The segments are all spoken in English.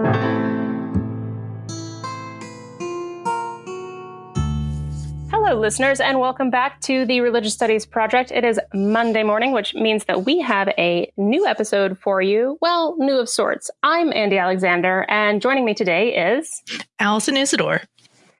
Hello, listeners, and welcome back to the Religious Studies Project. It is Monday morning, which means that we have a new episode for you. Well, new of sorts. I'm Andy Alexander, and joining me today is Allison Isidore.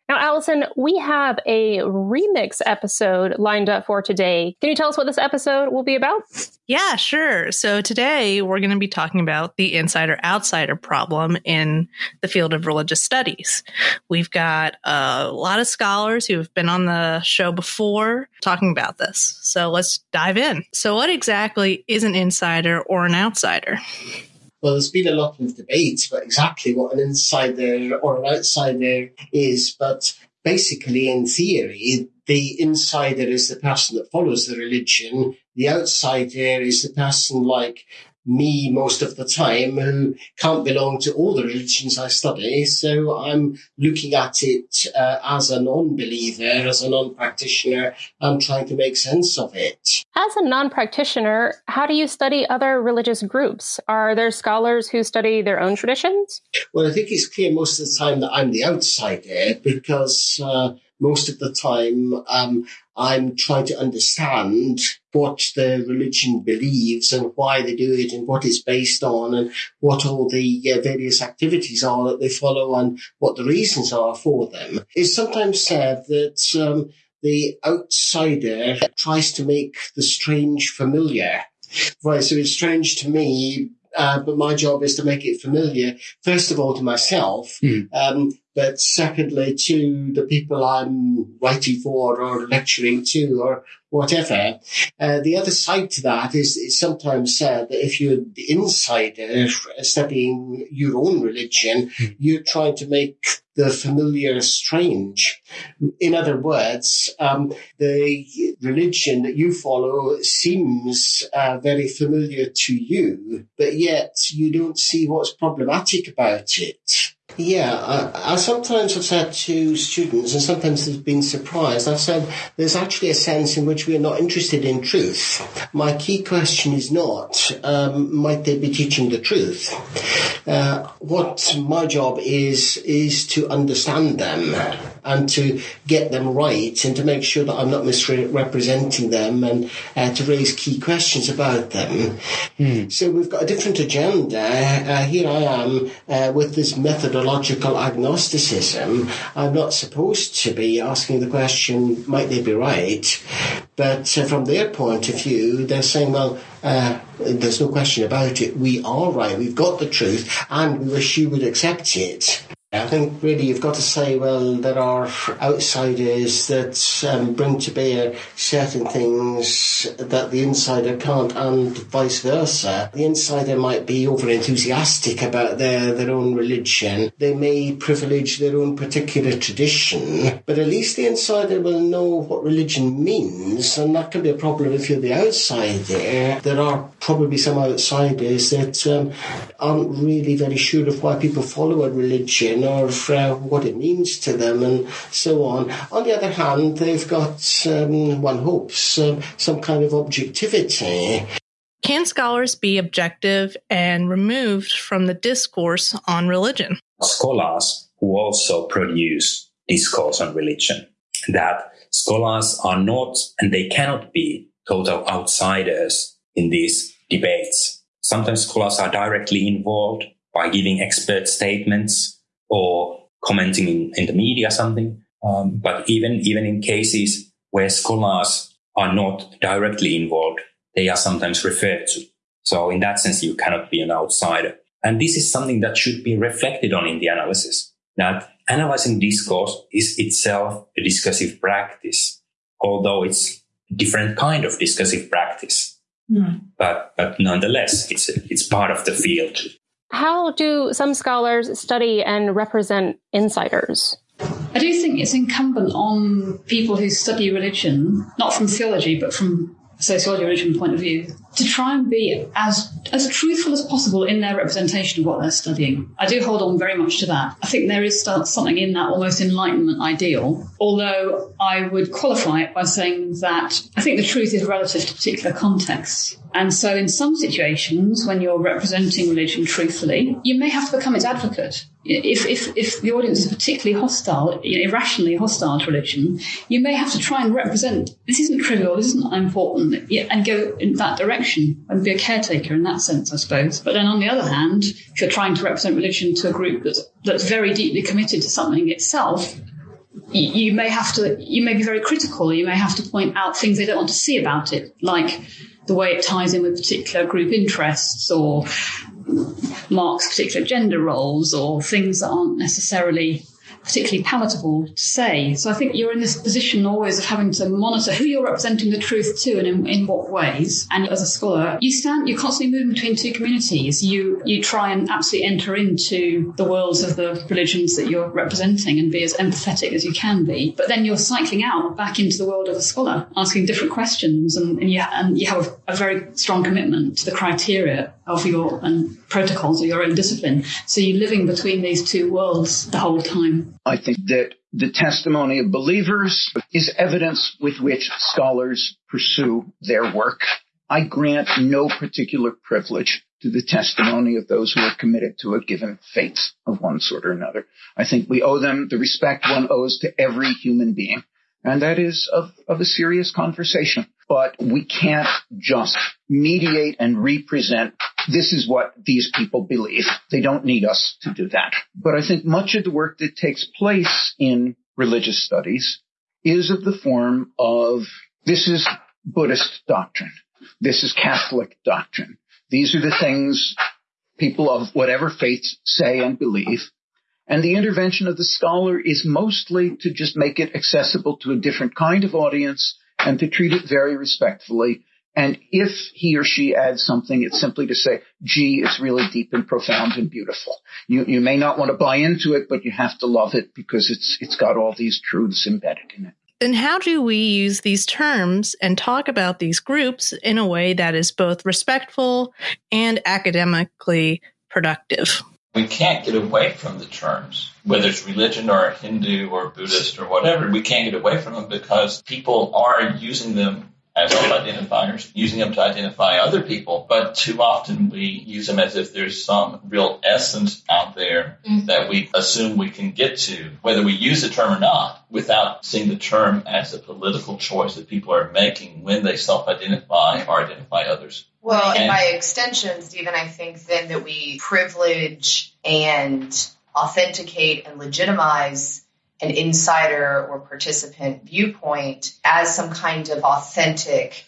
Now, Allison, we have a remix episode lined up for today. Can you tell us what this episode will be about? Yeah, sure. So today we're going to be talking about the insider outsider problem in the field of religious studies. We've got a lot of scholars who have been on the show before talking about this. So let's dive in. So, what exactly is an insider or an outsider? Well, there's been a lot of debate about exactly what an insider or an outsider is, but basically, in theory, the insider is the person that follows the religion. The outsider is the person like me most of the time who can't belong to all the religions I study. So I'm looking at it uh, as a non-believer, as a non-practitioner. I'm trying to make sense of it. As a non-practitioner, how do you study other religious groups? Are there scholars who study their own traditions? Well, I think it's clear most of the time that I'm the outsider because uh, most of the time um, I'm trying to understand what the religion believes and why they do it and what it's based on and what all the uh, various activities are that they follow and what the reasons are for them. It's sometimes said that um, the outsider tries to make the strange familiar. Right, so it's strange to me uh, but my job is to make it familiar, first of all, to myself, mm. um, but secondly, to the people I'm writing for or lecturing to or whatever. Uh, the other side to that is it's sometimes said that if you're the insider studying your own religion, mm. you're trying to make the familiar strange. In other words, um, the religion that you follow seems uh, very familiar to you, but yet you don't see what's problematic about it. Yeah, I, I, sometimes have said to students, and sometimes they've been surprised, I've said there's actually a sense in which we're not interested in truth. My key question is not, um, might they be teaching the truth? Uh, what my job is, is to understand them and to get them right and to make sure that I'm not misrepresenting them and uh, to raise key questions about them. Mm. So we've got a different agenda. Uh, here I am uh, with this methodological agnosticism. I'm not supposed to be asking the question, might they be right? But uh, from their point of view, they're saying, well, uh, there's no question about it. We are right. We've got the truth and we wish you would accept it. I think really you've got to say, well, there are outsiders that um, bring to bear certain things that the insider can't, and vice versa. The insider might be over enthusiastic about their, their own religion. They may privilege their own particular tradition, but at least the insider will know what religion means, and that can be a problem if you're the outsider. There are probably some outsiders that um, aren't really very sure of why people follow a religion or uh, what it means to them and so on. On the other hand, they've got, um, one hopes, uh, some kind of objectivity. Can scholars be objective and removed from the discourse on religion? Scholars who also produce discourse on religion, that scholars are not and they cannot be total outsiders in these debates. Sometimes scholars are directly involved by giving expert statements or commenting in, in the media something. Um, but even even in cases where scholars are not directly involved, they are sometimes referred to. So in that sense, you cannot be an outsider. And this is something that should be reflected on in the analysis. That analyzing discourse is itself a discursive practice, although it's a different kind of discursive practice. Mm. But but nonetheless, it's it's part of the field. How do some scholars study and represent insiders? I do think it's incumbent on people who study religion, not from theology, but from sociology religion point of view, to try and be as as truthful as possible in their representation of what they're studying. I do hold on very much to that. I think there is something in that almost enlightenment ideal, although I would qualify it by saying that I think the truth is relative to particular contexts. And so, in some situations, when you're representing religion truthfully, you may have to become its advocate. If, if, if the audience is particularly hostile, irrationally hostile to religion, you may have to try and represent this isn't trivial, this isn't important, and go in that direction and be a caretaker in that sense, I suppose. But then on the other hand, if you're trying to represent religion to a group that's, that's very deeply committed to something itself, you, you may have to, you may be very critical, you may have to point out things they don't want to see about it, like the way it ties in with particular group interests or marks particular gender roles or things that aren't necessarily particularly palatable to say. So I think you're in this position always of having to monitor who you're representing the truth to and in, in what ways. And as a scholar, you stand, you're constantly moving between two communities. You, you try and absolutely enter into the worlds of the religions that you're representing and be as empathetic as you can be. But then you're cycling out back into the world of a scholar, asking different questions and, and you, and you have a, a very strong commitment to the criteria of your and protocols of your own discipline. So you're living between these two worlds the whole time. I think that the testimony of believers is evidence with which scholars pursue their work. I grant no particular privilege to the testimony of those who are committed to a given faith of one sort or another. I think we owe them the respect one owes to every human being. And that is of, of a serious conversation. But we can't just mediate and represent this is what these people believe. They don't need us to do that. But I think much of the work that takes place in religious studies is of the form of this is Buddhist doctrine. This is Catholic doctrine. These are the things people of whatever faiths say and believe. And the intervention of the scholar is mostly to just make it accessible to a different kind of audience and to treat it very respectfully and if he or she adds something, it's simply to say, gee, it's really deep and profound and beautiful. You, you may not want to buy into it, but you have to love it because it's, it's got all these truths embedded in it. Then how do we use these terms and talk about these groups in a way that is both respectful and academically productive? We can't get away from the terms, whether it's religion or Hindu or Buddhist or whatever. We can't get away from them because people are using them as self-identifiers, using them to identify other people, but too often we use them as if there's some real essence out there mm-hmm. that we assume we can get to, whether we use the term or not, without seeing the term as a political choice that people are making when they self-identify or identify others. Well, and by extension, Stephen, I think then that we privilege and authenticate and legitimize an insider or participant viewpoint as some kind of authentic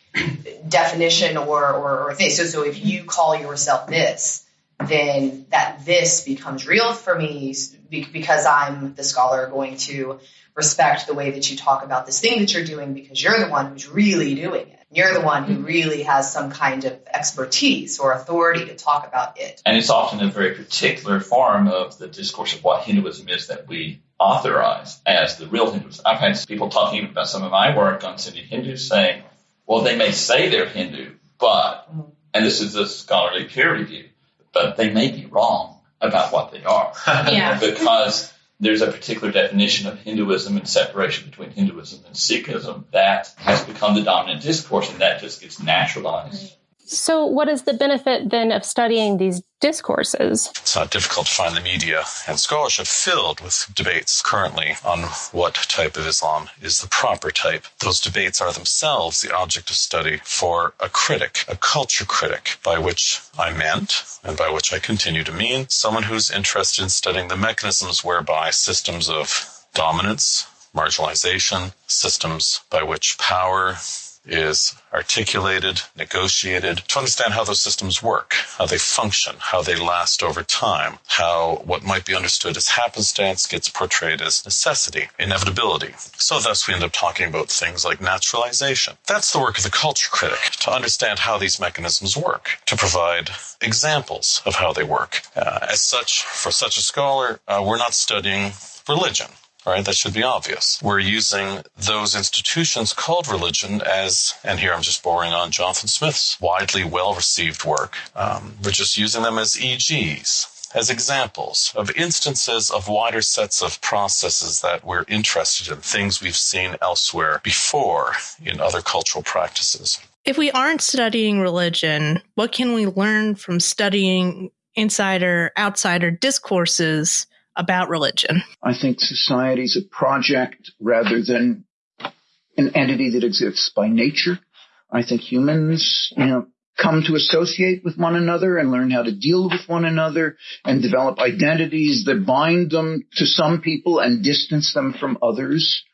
definition or, or, or thing. So, so if you call yourself this, then that this becomes real for me because I'm the scholar going to respect the way that you talk about this thing that you're doing because you're the one who's really doing it. You're the one who mm-hmm. really has some kind of expertise or authority to talk about it. And it's often a very particular form of the discourse of what Hinduism is that we authorize as the real Hindus. I've had people talking about some of my work on Sindhi Hindus saying, well, they may say they're Hindu, but, mm-hmm. and this is a scholarly peer review, but they may be wrong about what they are. Yeah. because there's a particular definition of Hinduism and separation between Hinduism and Sikhism that has become the dominant discourse, and that just gets naturalized. So, what is the benefit then of studying these discourses? It's not difficult to find the media and scholarship filled with debates currently on what type of Islam is the proper type. Those debates are themselves the object of study for a critic, a culture critic, by which I meant, and by which I continue to mean, someone who's interested in studying the mechanisms whereby systems of dominance, marginalization, systems by which power is articulated, negotiated to understand how those systems work, how they function, how they last over time, how what might be understood as happenstance gets portrayed as necessity, inevitability. So thus we end up talking about things like naturalization. That's the work of the culture critic, to understand how these mechanisms work, to provide examples of how they work. Uh, as such, for such a scholar, uh, we're not studying religion right, that should be obvious. We're using those institutions called religion as, and here I'm just borrowing on Jonathan Smith's widely well received work. Um, we're just using them as EGs, as examples of instances of wider sets of processes that we're interested in, things we've seen elsewhere before in other cultural practices. If we aren't studying religion, what can we learn from studying insider outsider discourses about religion? I think society is a project rather than an entity that exists by nature. I think humans, you know, come to associate with one another and learn how to deal with one another and develop identities that bind them to some people and distance them from others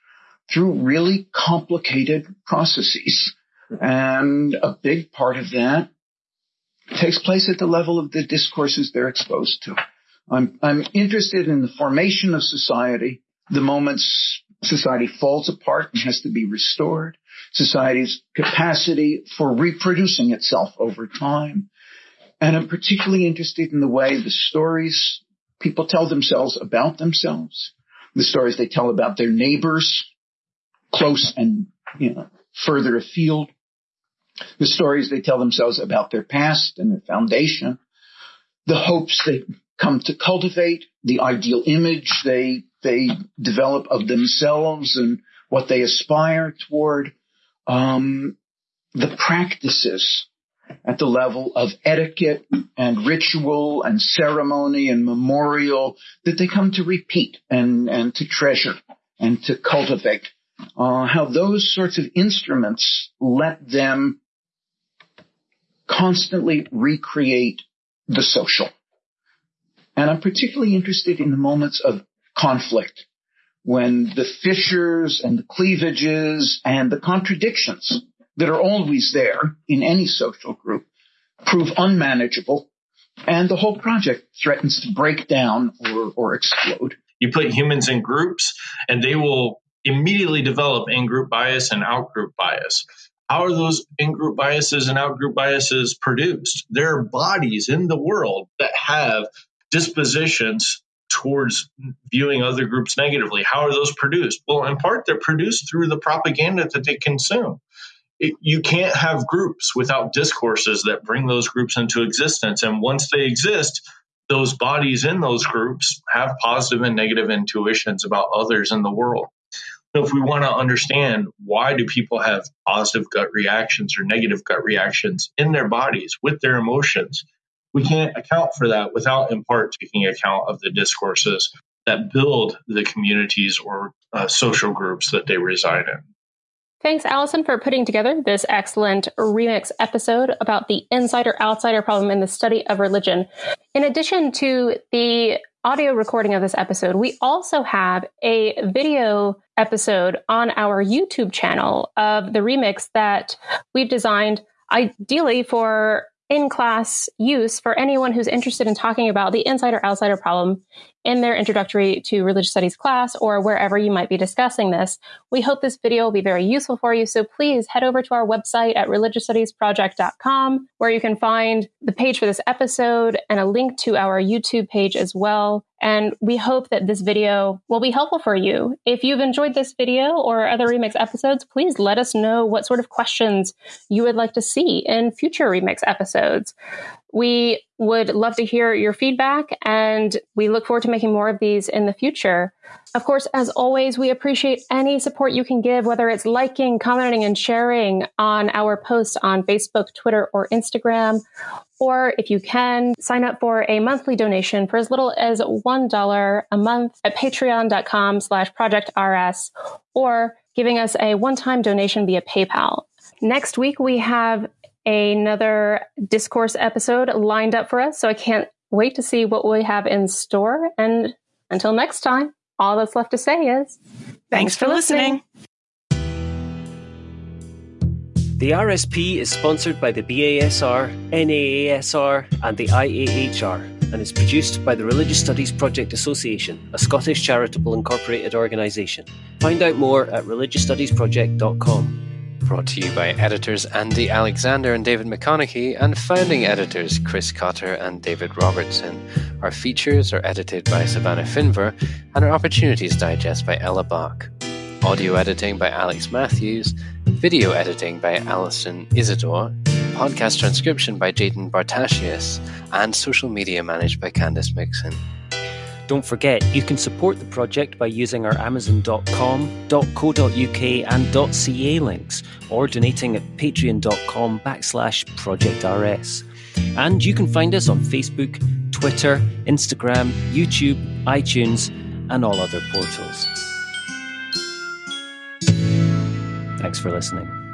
through really complicated processes. And a big part of that takes place at the level of the discourses they're exposed to. I'm, I'm interested in the formation of society, the moments society falls apart and has to be restored, society's capacity for reproducing itself over time. And I'm particularly interested in the way the stories people tell themselves about themselves, the stories they tell about their neighbors, close and you know, further afield, the stories they tell themselves about their past and their foundation, the hopes they come to cultivate, the ideal image they they develop of themselves and what they aspire toward, um, the practices at the level of etiquette and ritual and ceremony and memorial that they come to repeat and, and to treasure and to cultivate. Uh, how those sorts of instruments let them constantly recreate the social. And I'm particularly interested in the moments of conflict when the fissures and the cleavages and the contradictions that are always there in any social group prove unmanageable and the whole project threatens to break down or, or explode. You put humans in groups and they will immediately develop in-group bias and out-group bias. How are those in-group biases and out-group biases produced? There are bodies in the world that have dispositions towards viewing other groups negatively. How are those produced? Well, in part, they're produced through the propaganda that they consume. It, you can't have groups without discourses that bring those groups into existence. And once they exist, those bodies in those groups have positive and negative intuitions about others in the world. So if we want to understand why do people have positive gut reactions or negative gut reactions in their bodies with their emotions, we can't account for that without, in part, taking account of the discourses that build the communities or uh, social groups that they reside in. Thanks, Allison, for putting together this excellent remix episode about the insider outsider problem in the study of religion. In addition to the audio recording of this episode, we also have a video episode on our YouTube channel of the remix that we've designed ideally for in class use for anyone who's interested in talking about the insider outsider problem in their introductory to religious studies class or wherever you might be discussing this. We hope this video will be very useful for you. So please head over to our website at religiousstudiesproject.com where you can find the page for this episode and a link to our YouTube page as well. And we hope that this video will be helpful for you. If you've enjoyed this video or other Remix episodes, please let us know what sort of questions you would like to see in future Remix episodes. We would love to hear your feedback and we look forward to making more of these in the future. Of course, as always, we appreciate any support you can give, whether it's liking, commenting, and sharing on our posts on Facebook, Twitter, or Instagram. Or if you can, sign up for a monthly donation for as little as $1 a month at patreon.com slash projectrs or giving us a one-time donation via PayPal. Next week, we have another discourse episode lined up for us. So I can't wait to see what we have in store. And until next time, all that's left to say is thanks, thanks for, listening. The RSP is sponsored by the BASR, NAASR, and the IAHR and is produced by the Religious Studies Project Association, a Scottish charitable incorporated organisation. Find out more at religiousstudiesproject.com. Brought to you by editors Andy Alexander and David McConeghy and founding editors Chris Cotter and David Robertson Our features are edited by Savannah Finver, and our Opportunities Digest by Ella Bach. Audio editing by Alex Matthews, video editing by Allison Isidore, podcast transcription by Jaden Bartasius, and social media managed by Candice Mixon. Don't forget, you can support the project by using our Amazon.com, .co.uk and .ca links, or donating at patreon.com backslash projectrs. And you can find us on Facebook, Twitter, Instagram, YouTube, iTunes, and all other portals. Thanks for listening.